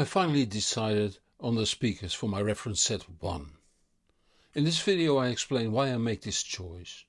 I finally decided on the speakers for my reference set 1. In this video I explain why I make this choice.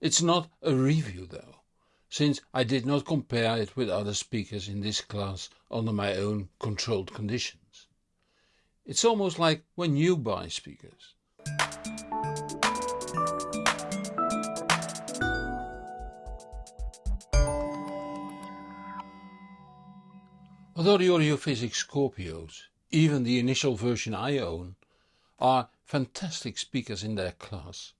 It's not a review though, since I did not compare it with other speakers in this class under my own controlled conditions. It's almost like when you buy speakers. Although the Audiophysics Scorpios, even the initial version I own, are fantastic speakers in their class,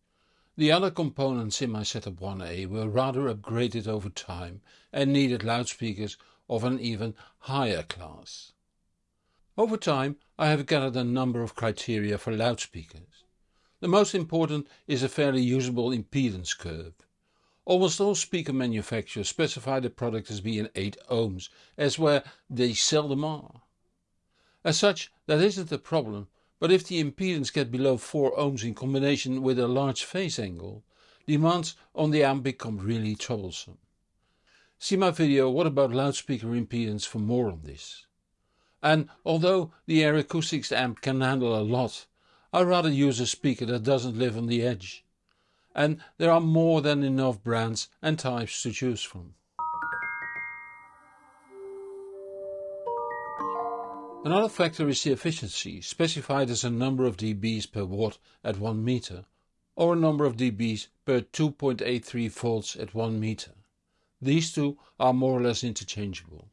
the other components in my Setup 1A were rather upgraded over time and needed loudspeakers of an even higher class. Over time I have gathered a number of criteria for loudspeakers. The most important is a fairly usable impedance curve. Almost all speaker manufacturers specify the product as being 8 ohms, as where they seldom are. As such that isn't a problem, but if the impedance gets below 4 ohms in combination with a large phase angle, demands on the amp become really troublesome. See my video what about loudspeaker impedance for more on this. And although the Air Acoustics amp can handle a lot, I rather use a speaker that doesn't live on the edge and there are more than enough brands and types to choose from. Another factor is the efficiency, specified as a number of dBs per watt at 1 meter, or a number of dBs per 2.83 volts at 1 meter. These two are more or less interchangeable.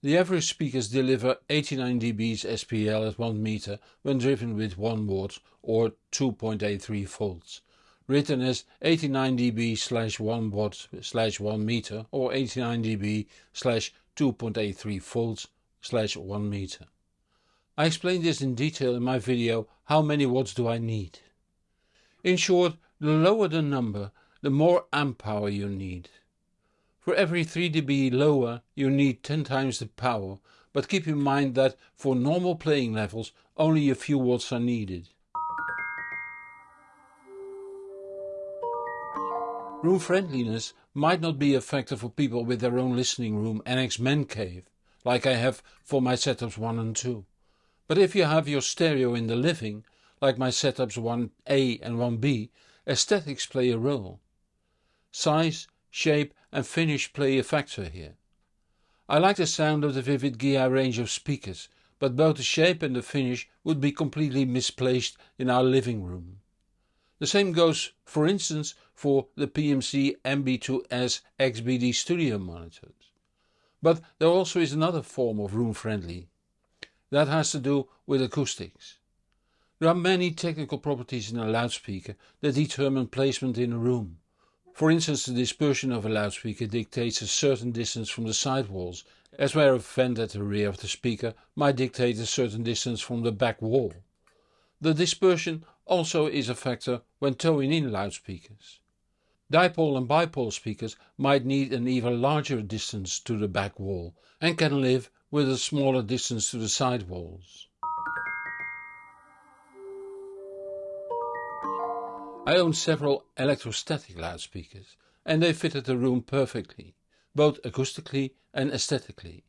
The average speakers deliver 89 dBs SPL at 1 meter when driven with 1 watt or 2.83 volts, written as 89 dB slash 1 watt slash 1 meter or 89 dB slash 2.83 volts slash 1 meter. I explained this in detail in my video how many watts do I need. In short, the lower the number, the more amp power you need. For every 3 dB lower you need 10 times the power, but keep in mind that for normal playing levels only a few watts are needed. Room friendliness might not be a factor for people with their own listening room annex man cave, like I have for my setups 1 and 2. But if you have your stereo in the living, like my setups 1A and 1B, aesthetics play a role. Size, shape and finish play a factor here. I like the sound of the Vivid Giya range of speakers, but both the shape and the finish would be completely misplaced in our living room. The same goes for instance for the PMC MB2S XBD studio monitors. But there also is another form of room friendly. That has to do with acoustics. There are many technical properties in a loudspeaker that determine placement in a room. For instance the dispersion of a loudspeaker dictates a certain distance from the sidewalls, as where a vent at the rear of the speaker might dictate a certain distance from the back wall. The dispersion also is a factor when toeing in loudspeakers. Dipole and bipole speakers might need an even larger distance to the back wall and can live with a smaller distance to the side walls. I own several electrostatic loudspeakers and they fitted the room perfectly, both acoustically and aesthetically.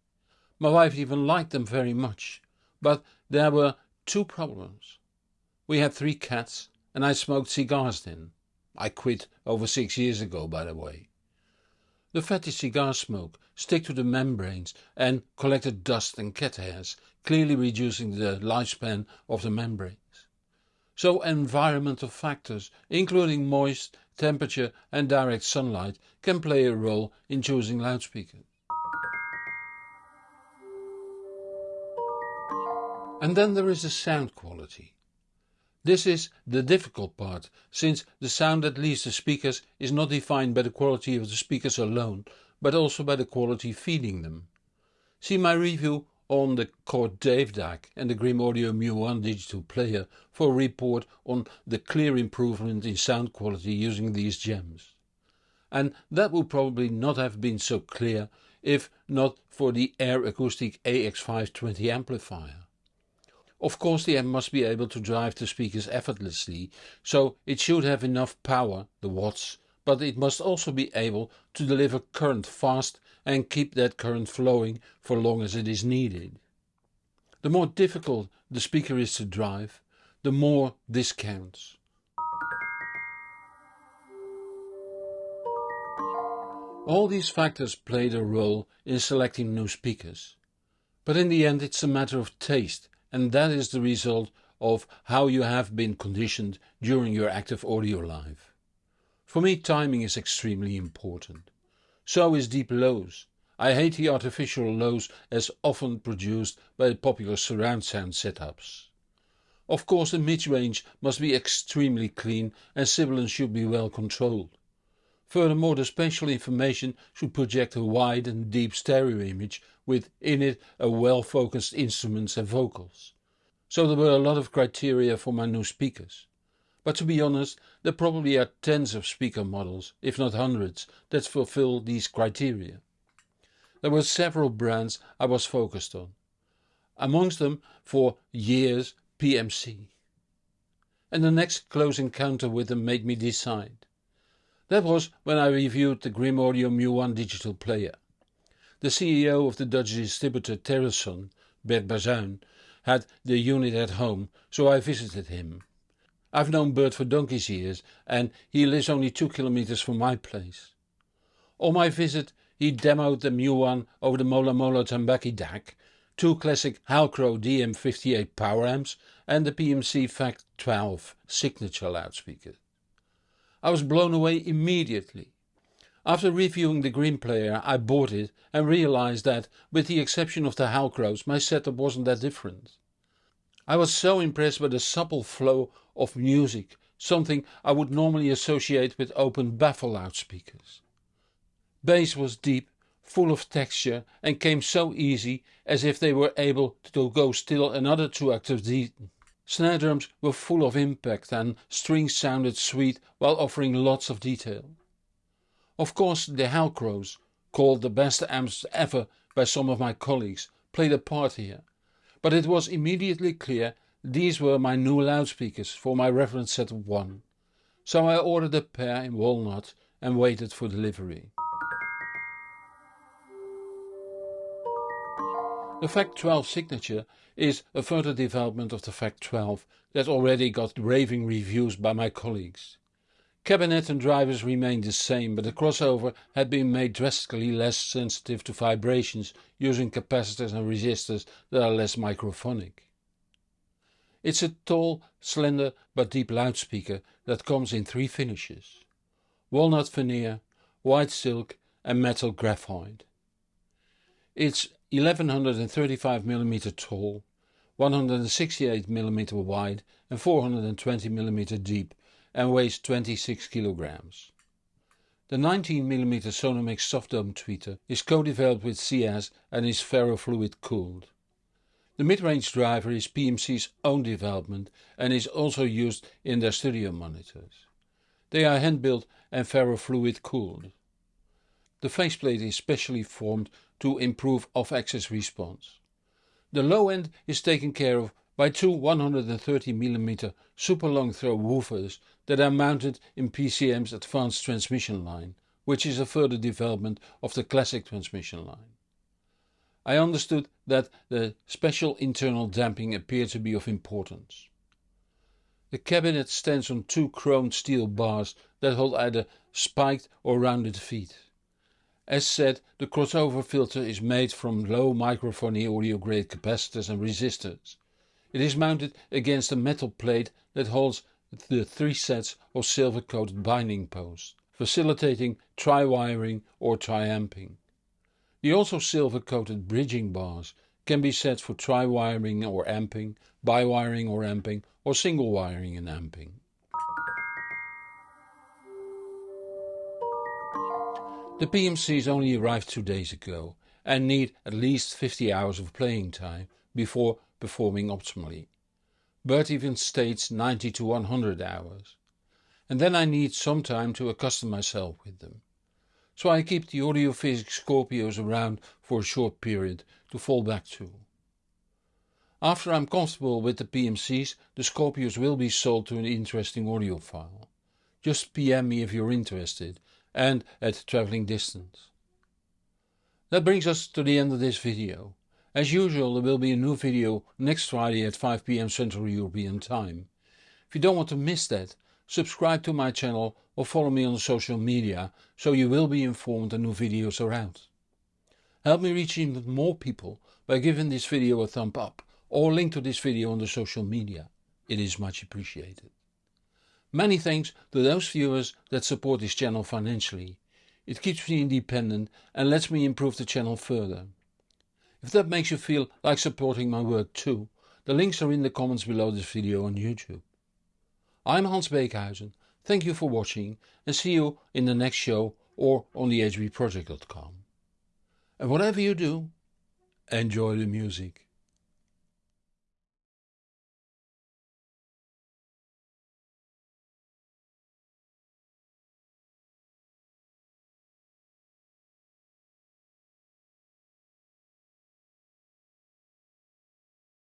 My wife even liked them very much, but there were two problems. We had three cats and I smoked cigars then. I quit over six years ago by the way. The fatty cigar smoke stick to the membranes and collected dust and cat hairs, clearly reducing the lifespan of the membranes. So environmental factors, including moist, temperature and direct sunlight can play a role in choosing loudspeakers. And then there is the sound quality. This is the difficult part, since the sound that leaves the speakers is not defined by the quality of the speakers alone, but also by the quality feeding them. See my review on the DAC and the Grimm Audio Mu1 digital player for a report on the clear improvement in sound quality using these gems. And that would probably not have been so clear if not for the Air Acoustic AX520 amplifier. Of course the amp must be able to drive the speakers effortlessly, so it should have enough power, the watts, but it must also be able to deliver current fast and keep that current flowing for long as it is needed. The more difficult the speaker is to drive, the more this counts. All these factors played a role in selecting new speakers. But in the end it's a matter of taste and that is the result of how you have been conditioned during your active audio life. For me timing is extremely important. So is deep lows. I hate the artificial lows as often produced by popular surround sound setups. Of course the mid-range must be extremely clean and sibilance should be well controlled. Furthermore the spatial information should project a wide and deep stereo image with in it a well focused instruments and vocals. So there were a lot of criteria for my new speakers. But to be honest, there probably are tens of speaker models, if not hundreds, that fulfill these criteria. There were several brands I was focused on. Amongst them for years PMC. And the next close encounter with them made me decide. That was when I reviewed the Grimm Audio Mu1 digital player. The CEO of the Dutch distributor Terrason, Bert Bazuin, had the unit at home, so I visited him. I've known Bert for donkey's years and he lives only two kilometers from my place. On my visit he demoed the Mu1 over the Mola Mola Tambaqui DAC, two classic Halcro DM58 power amps and the PMC Fact 12 signature loudspeaker. I was blown away immediately. After reviewing the Grimm player I bought it and realized that, with the exception of the Halcros, my setup wasn't that different. I was so impressed by the supple flow of music, something I would normally associate with open baffle loudspeakers. Bass was deep, full of texture and came so easy as if they were able to go still another two octaves deep. Snare drums were full of impact and strings sounded sweet while offering lots of detail. Of course the Halcros, called the best amps ever by some of my colleagues, played a part here, but it was immediately clear these were my new loudspeakers for my reference set of one, so I ordered a pair in walnut and waited for delivery. The Fact 12 signature is a further development of the Fact 12 that already got raving reviews by my colleagues. Cabinet and drivers remained the same but the crossover had been made drastically less sensitive to vibrations using capacitors and resistors that are less microphonic. It's a tall, slender but deep loudspeaker that comes in three finishes. Walnut veneer, white silk and metal graphite. It's 1135mm tall, 168mm wide and 420mm deep and weighs 26 kilograms. The 19mm Sonolex soft dome tweeter is co-developed with SEAS and is ferrofluid cooled. The mid-range driver is PMC's own development and is also used in their studio monitors. They are hand-built and ferrofluid cooled. The faceplate is specially formed to improve off-axis response. The low end is taken care of by two 130mm super long throw woofers that are mounted in PMC's advanced transmission line, which is a further development of the classic transmission line. I understood that the special internal damping appeared to be of importance. The cabinet stands on two chromed steel bars that hold either spiked or rounded feet. As said, the crossover filter is made from low microphony audio grade capacitors and resistors. It is mounted against a metal plate that holds the three sets of silver coated binding posts, facilitating tri-wiring or tri-amping. The also silver coated bridging bars can be set for tri-wiring or amping, bi-wiring or amping or single wiring and amping. The PMCs only arrived two days ago and need at least 50 hours of playing time before performing optimally. Bert even states 90 to 100 hours. And then I need some time to accustom myself with them. So I keep the Audio Physic Scorpios around for a short period to fall back to. After I'm comfortable with the PMCs, the Scorpios will be sold to an interesting audiophile. Just PM me if you're interested and at traveling distance. That brings us to the end of this video. As usual there will be a new video next Friday at 5pm Central European Time. If you don't want to miss that, subscribe to my channel or follow me on social media so you will be informed when new videos are out. Help me reach even more people by giving this video a thumb up or link to this video on the social media. It is much appreciated. Many thanks to those viewers that support this channel financially. It keeps me independent and lets me improve the channel further. If that makes you feel like supporting my work too, the links are in the comments below this video on YouTube. I'm Hans Beekhuyzen, thank you for watching and see you in the next show or on the hbproject.com. And whatever you do, enjoy the music.